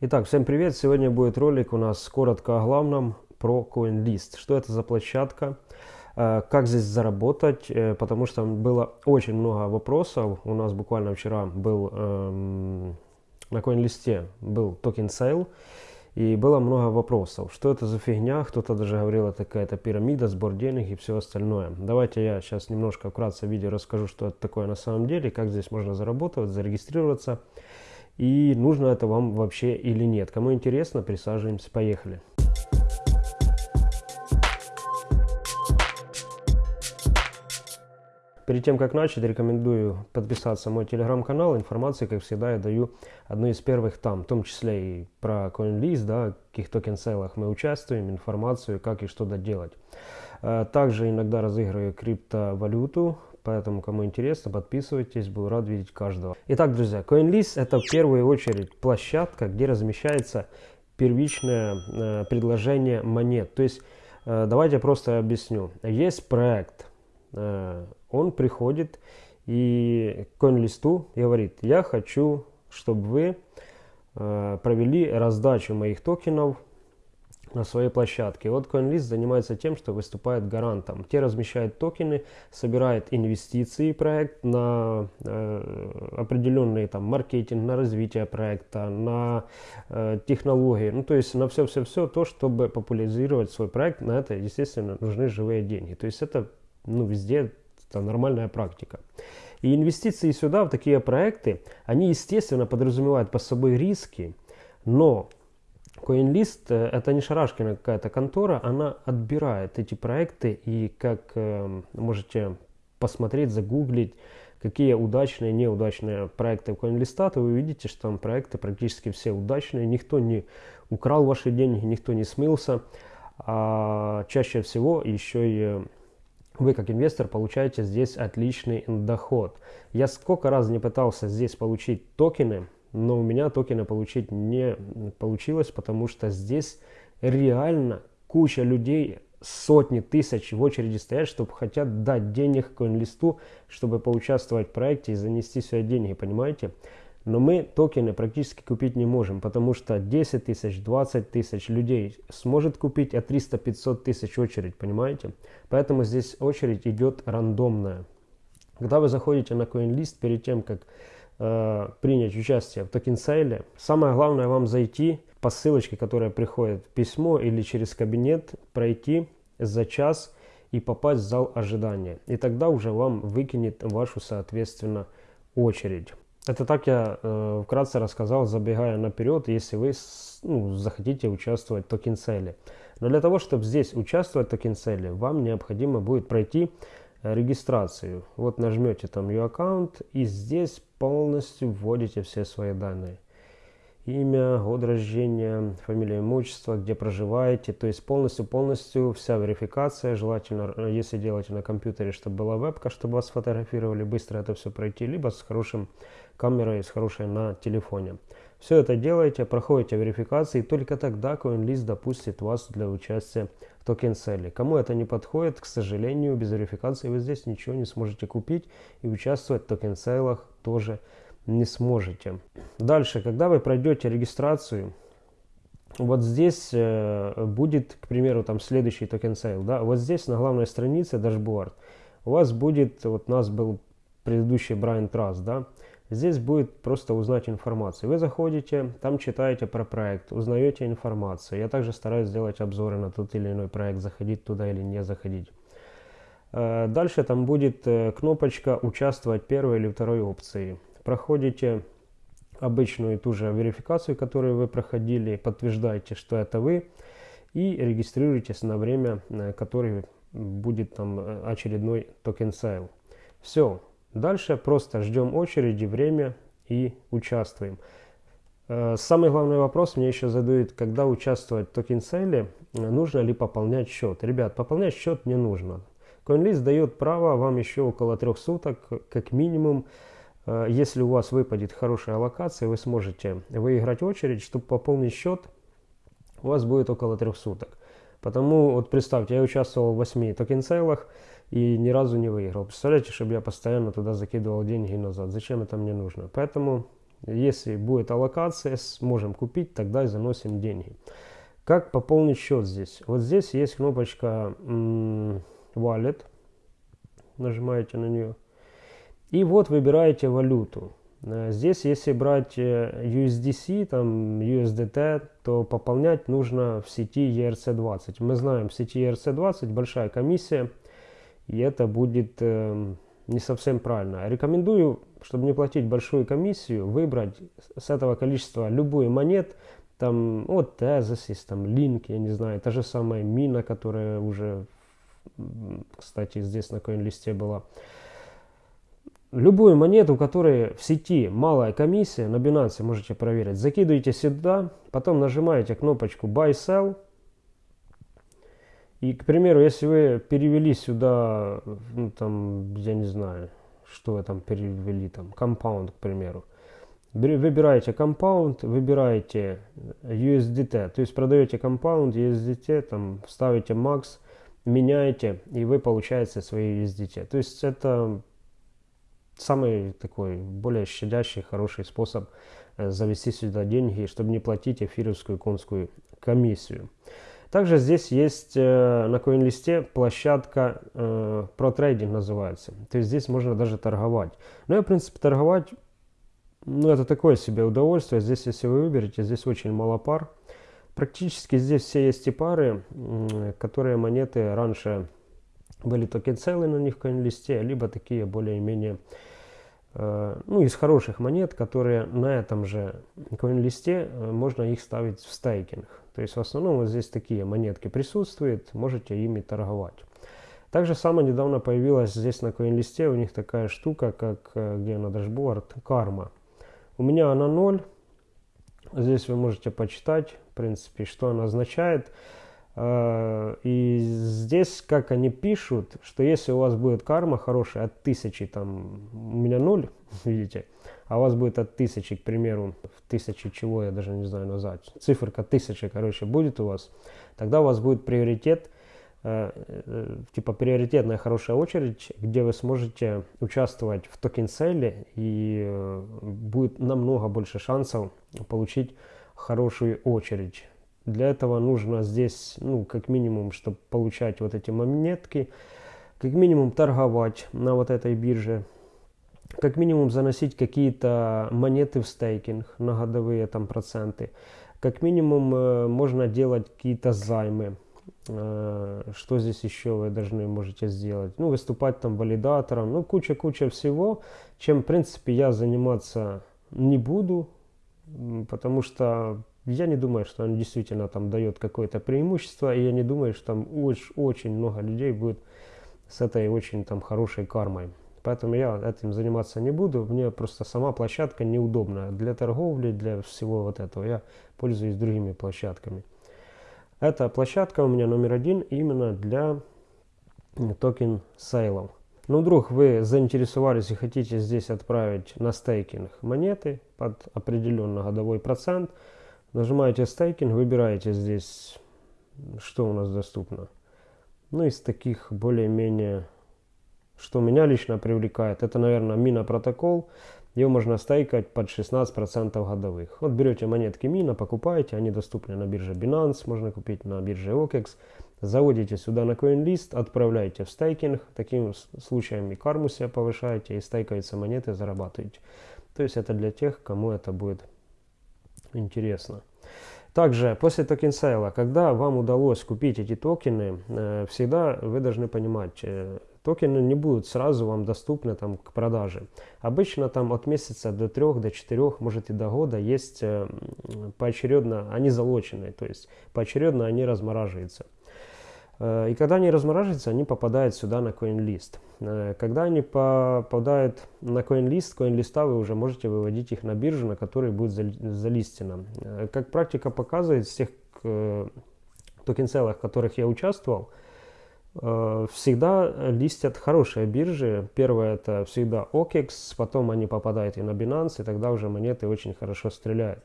Итак, всем привет! Сегодня будет ролик у нас коротко о главном про CoinList. Что это за площадка, э, как здесь заработать, э, потому что было очень много вопросов. У нас буквально вчера был эм, на CoinList был token sale, и было много вопросов. Что это за фигня? Кто-то даже говорил, это какая-то пирамида, сбор денег и все остальное. Давайте я сейчас немножко вкратце в видео расскажу, что это такое на самом деле, как здесь можно заработать, зарегистрироваться и нужно это вам вообще или нет. Кому интересно, присаживаемся, поехали. Перед тем, как начать, рекомендую подписаться на мой телеграм-канал. Информации, как всегда, я даю одну из первых там, в том числе и про CoinList, да, каких токен-сейлах мы участвуем, информацию, как и что доделать. Э, также иногда разыгрываю криптовалюту, Поэтому, кому интересно, подписывайтесь, буду рад видеть каждого. Итак, друзья, CoinList это в первую очередь площадка, где размещается первичное э, предложение монет. То есть, э, давайте просто объясню. Есть проект, э, он приходит и CoinList говорит, я хочу, чтобы вы э, провели раздачу моих токенов на своей площадке. Вот CoinList занимается тем, что выступает гарантом. Те размещают токены, собирает инвестиции проект на э, определенный там маркетинг, на развитие проекта, на э, технологии, ну то есть на все-все-все то, чтобы популяризировать свой проект. На это, естественно, нужны живые деньги. То есть это ну, везде это нормальная практика. И инвестиции сюда, в такие проекты, они, естественно, подразумевают по собой риски, но CoinList э, это не шарашкина какая-то контора, она отбирает эти проекты и как э, можете посмотреть, загуглить, какие удачные, неудачные проекты CoinList, то вы увидите, что там проекты практически все удачные, никто не украл ваши деньги, никто не смылся, а чаще всего еще и вы как инвестор получаете здесь отличный доход. Я сколько раз не пытался здесь получить токены, но у меня токены получить не получилось, потому что здесь реально куча людей, сотни тысяч в очереди стоят, чтобы хотят дать денег коин-листу, чтобы поучаствовать в проекте и занести сюда деньги, понимаете? Но мы токены практически купить не можем, потому что 10 тысяч, 20 тысяч людей сможет купить, а 300-500 тысяч очередь, понимаете? Поэтому здесь очередь идет рандомная. Когда вы заходите на CoinList, перед тем, как э, принять участие в токен-сейле, самое главное вам зайти по ссылочке, которая приходит в письмо или через кабинет, пройти за час и попасть в зал ожидания. И тогда уже вам выкинет вашу, соответственно, очередь. Это так я э, вкратце рассказал, забегая наперед, если вы ну, захотите участвовать в токен-сейле. Но для того, чтобы здесь участвовать в токен-сейле, вам необходимо будет пройти Э, регистрацию. Вот нажмете там Your Account и здесь полностью вводите все свои данные. Имя, год рождения, фамилия, имущество, где проживаете. То есть полностью-полностью вся верификация. Желательно, э, если делаете на компьютере, чтобы была вебка, чтобы вас фотографировали, быстро это все пройти. Либо с хорошим камерой, с хорошей на телефоне. Все это делаете, проходите верификации, и только тогда CoinList допустит вас для участия в токен сейле. Кому это не подходит, к сожалению, без верификации вы здесь ничего не сможете купить и участвовать в токен сейлах тоже не сможете. Дальше, когда вы пройдете регистрацию, вот здесь э, будет, к примеру, там следующий токен сейл, да, вот здесь на главной странице дашборд, у вас будет, вот у нас был предыдущий Брайан Трасс, да, Здесь будет просто узнать информацию. Вы заходите, там читаете про проект, узнаете информацию. Я также стараюсь сделать обзоры на тот или иной проект, заходить туда или не заходить. Э, дальше там будет э, кнопочка «Участвовать первой или второй опции». Проходите обычную ту же верификацию, которую вы проходили, подтверждаете, что это вы, и регистрируйтесь на время, э, который будет там очередной токен сейл. Все, Дальше просто ждем очереди, время и участвуем. Э, самый главный вопрос мне еще задают, когда участвовать в токен-сейле, э, нужно ли пополнять счет. Ребят, пополнять счет не нужно. CoinList дает право вам еще около трех суток, как минимум, э, если у вас выпадет хорошая локация, вы сможете выиграть очередь, чтобы пополнить счет, у вас будет около трех суток. Потому вот представьте, я участвовал в 8 токен-сейлах, и ни разу не выиграл. Представляете, чтобы я постоянно туда закидывал деньги назад. Зачем это мне нужно? Поэтому Если будет аллокация, сможем купить, тогда и заносим деньги. Как пополнить счет здесь? Вот здесь есть кнопочка Wallet. Нажимаете на нее. И вот выбираете валюту. Э, здесь, если брать э, USDC, там USDT, то пополнять нужно в сети ERC20. Мы знаем, в сети ERC20 большая комиссия, и это будет э, не совсем правильно. Рекомендую, чтобы не платить большую комиссию, выбрать с этого количества любую монет, там, вот Tezos, там, Link, я не знаю, та же самая Мина, которая уже, кстати, здесь на коин-листе была любую монету, которая в сети малая комиссия, на Binance можете проверить, закидываете сюда, потом нажимаете кнопочку Buy Sell. И, к примеру, если вы перевели сюда, ну, там, я не знаю, что вы там перевели, там, Compound, к примеру, выбираете Compound, выбираете USDT, то есть продаете Compound, USDT, там, ставите Max, меняете, и вы получаете свои USDT. То есть это самый такой более щадящий, хороший способ э, завести сюда деньги, чтобы не платить эфировскую конскую комиссию. Также здесь есть э, на CoinList площадка э, ProTrading называется. То есть здесь можно даже торговать. Но я, в принципе, торговать, ну, это такое себе удовольствие. Здесь, если вы выберете, здесь очень мало пар. Практически здесь все есть и пары, которые монеты раньше были токен целы на них в CoinList, либо такие более-менее Э, ну, из хороших монет, которые на этом же коин-листе, э, можно их ставить в стейкинг. То есть в основном вот здесь такие монетки присутствуют, можете ими торговать. Также самое недавно появилась здесь на коин-листе у них такая штука, как э, где на дашборд, карма. У меня она 0. Здесь вы можете почитать, в принципе, что она означает. Э, и здесь, как они пишут, что если у вас будет карма хорошая от тысячи, там, у меня ноль, видите, а у вас будет от тысячи, к примеру, в тысячи чего, я даже не знаю назвать, циферка тысячи, короче, будет у вас, тогда у вас будет приоритет, э, э, типа приоритетная хорошая очередь, где вы сможете участвовать в токен-селе и будет намного больше шансов получить хорошую очередь для этого нужно здесь, ну, как минимум, чтобы получать вот эти монетки, как минимум торговать на вот этой бирже, как минимум заносить какие-то монеты в стейкинг на годовые там проценты, как минимум э, можно делать какие-то займы, э, что здесь еще вы должны можете сделать, ну, выступать там валидатором, ну, куча-куча всего, чем, в принципе, я заниматься не буду, потому что я не думаю, что он действительно там дает какое-то преимущество, и я не думаю, что там очень, очень много людей будет с этой очень там хорошей кармой. Поэтому я этим заниматься не буду. Мне просто сама площадка неудобная для торговли, для всего вот этого. Я пользуюсь другими площадками. Эта площадка у меня номер один именно для токен сейлов. Но вдруг вы заинтересовались и хотите здесь отправить на стейкинг монеты под определенный годовой процент – Нажимаете стейкинг, выбираете здесь, что у нас доступно. Ну, из таких более-менее, что меня лично привлекает, это, наверное, Мина протокол. Ее можно стейкать под 16% годовых. Вот берете монетки Мина, покупаете, они доступны на бирже Binance, можно купить на бирже OKEX. Заводите сюда на CoinList, отправляете в стейкинг. Таким случаем и карму себе повышаете, и стейкаются монеты, зарабатываете. То есть это для тех, кому это будет интересно. Также после токен сейла, когда вам удалось купить эти токены, э, всегда вы должны понимать, э, токены не будут сразу вам доступны там, к продаже. Обычно там от месяца до трех, до четырех, может и до года есть э, поочередно, они залоченные, то есть поочередно они размораживаются. Э, и когда они размораживаются, они попадают сюда на CoinList. Э, когда они попадают на CoinList, CoinList вы уже можете выводить их на биржу, на которой будет залистено. Э, как практика показывает, с тех токен-сейлах, в которых я участвовал, всегда листят хорошие биржи. Первое это всегда OKEX, потом они попадают и на Binance, и тогда уже монеты очень хорошо стреляют.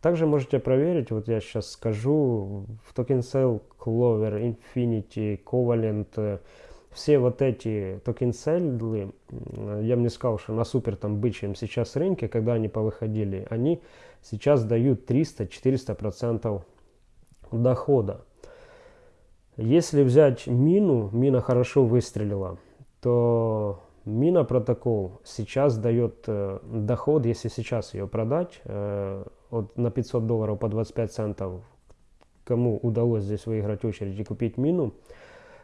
Также можете проверить, вот я сейчас скажу, в токен сейл, Clover, Infinity, Covalent, все вот эти токен сейлы, я бы не сказал, что на супер там бычьем сейчас рынке, когда они повыходили, они сейчас дают 300-400% дохода. Если взять мину, мина хорошо выстрелила, то мина протокол сейчас дает э, доход, если сейчас ее продать, э, от, на 500 долларов по 25 центов, кому удалось здесь выиграть очередь и купить мину,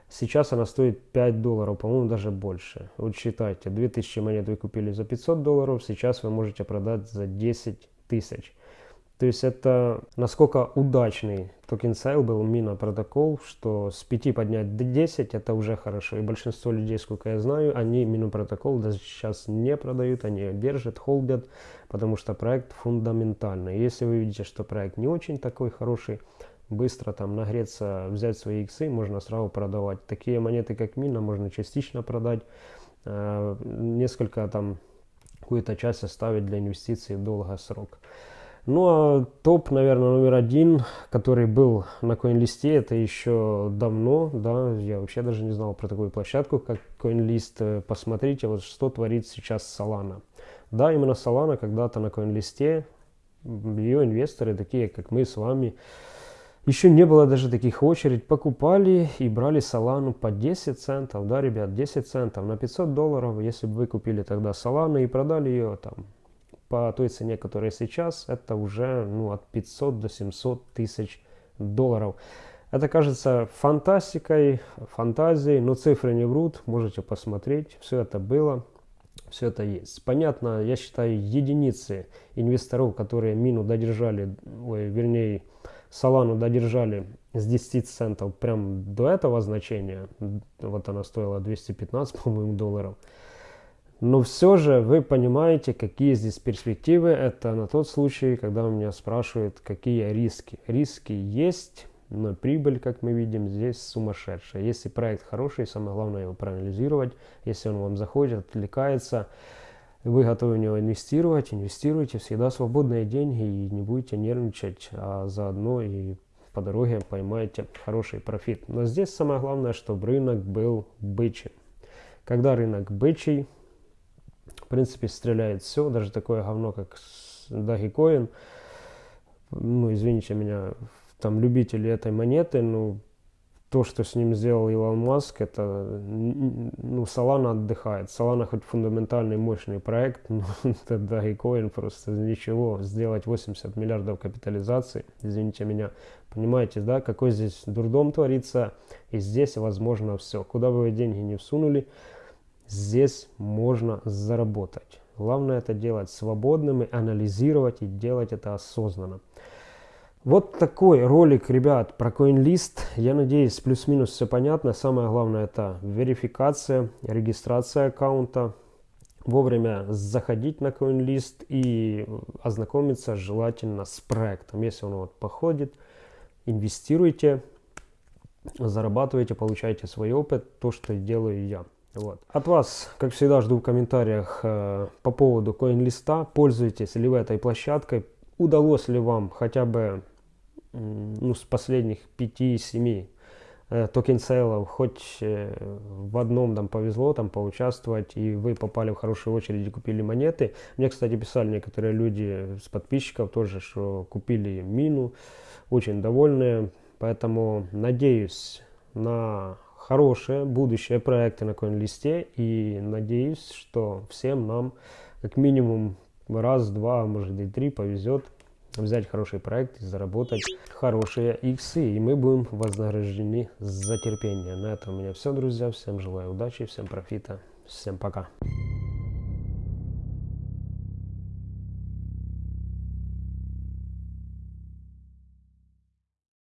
сейчас она стоит 5 долларов, по-моему, даже больше. Вот считайте, 2000 монет вы купили за 500 долларов, сейчас вы можете продать за 10 тысяч. То есть это насколько удачный токен сейл был Mina Protocol, что с 5 поднять до 10 это уже хорошо. И большинство людей, сколько я знаю, они мину протокол даже сейчас не продают, они держат, холдят, потому что проект фундаментальный. Если вы видите, что проект не очень такой хороший, быстро там нагреться, взять свои иксы, можно сразу продавать. Такие монеты, как мина, можно частично продать, э, несколько там, какую-то часть оставить для инвестиций в долгосрок. Ну а топ, наверное, номер один, который был на CoinList, это еще давно, да, я вообще даже не знал про такую площадку, как CoinList. Посмотрите, вот что творит сейчас Solana. Да, именно Solana когда-то на CoinList, ее инвесторы, такие как мы с вами, еще не было даже таких очередь, покупали и брали Solana по 10 центов, да, ребят, 10 центов на 500 долларов, если бы вы купили тогда Solana и продали ее там по той цене, которая сейчас, это уже ну, от 500 до 700 тысяч долларов. Это кажется фантастикой, фантазией, но цифры не врут, можете посмотреть, все это было, все это есть. Понятно, я считаю, единицы инвесторов, которые мину додержали, ой, вернее, Солану додержали с 10 центов прям до этого значения, вот она стоила 215, по-моему, долларов, но все же вы понимаете, какие здесь перспективы. Это на тот случай, когда у меня спрашивают, какие риски. Риски есть, но прибыль, как мы видим, здесь сумасшедшая. Если проект хороший, самое главное его проанализировать. Если он вам заходит, отвлекается, вы готовы в него инвестировать, инвестируйте. Всегда свободные деньги и не будете нервничать, а заодно и по дороге поймаете хороший профит. Но здесь самое главное, чтобы рынок был бычий. Когда рынок бычий, в принципе, стреляет все, даже такое говно, как Dogecoin. Ну, извините меня, там любители этой монеты, ну, то, что с ним сделал Илон Маск, это, ну, Solana отдыхает. Solana хоть фундаментальный мощный проект, но это Dogecoin просто ничего. Сделать 80 миллиардов капитализации, извините меня, понимаете, да, какой здесь дурдом творится, и здесь возможно все. Куда бы вы деньги не всунули, здесь можно заработать. Главное это делать свободным, и анализировать и делать это осознанно. Вот такой ролик, ребят, про CoinList. Я надеюсь, плюс-минус все понятно. Самое главное это верификация, регистрация аккаунта. Вовремя заходить на CoinList и ознакомиться желательно с проектом. Если он вот походит, инвестируйте, зарабатывайте, получайте свой опыт, то, что делаю я. Вот. От вас, как всегда, жду в комментариях э, по поводу CoinList а. Пользуетесь ли вы этой площадкой? Удалось ли вам хотя бы ну, с последних 5-7 э, токен сейлов хоть э, в одном там повезло там поучаствовать и вы попали в хорошую очередь и купили монеты. Мне, кстати, писали некоторые люди с подписчиков тоже, что купили мину, очень довольные. Поэтому надеюсь на хорошие будущие проекты на CoinList и надеюсь, что всем нам как минимум раз, два, может и три повезет взять хороший проект и заработать хорошие иксы. И мы будем вознаграждены за терпение. На этом у меня все, друзья. Всем желаю удачи, всем профита. Всем пока.